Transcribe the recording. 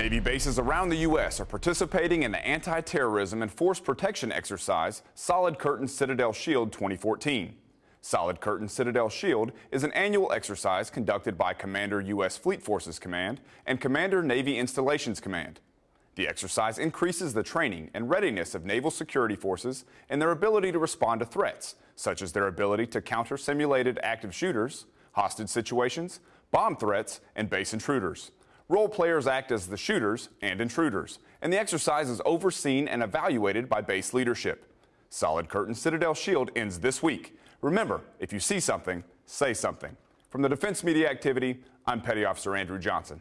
Navy bases around the U.S. are participating in the anti-terrorism and force protection exercise Solid Curtain Citadel Shield 2014. Solid Curtain Citadel Shield is an annual exercise conducted by Commander U.S. Fleet Forces Command and Commander Navy Installations Command. The exercise increases the training and readiness of naval security forces and their ability to respond to threats, such as their ability to counter simulated active shooters, hostage situations, bomb threats, and base intruders. Role players act as the shooters and intruders, and the exercise is overseen and evaluated by base leadership. Solid Curtain Citadel Shield ends this week. Remember, if you see something, say something. From the Defense Media Activity, I'm Petty Officer Andrew Johnson.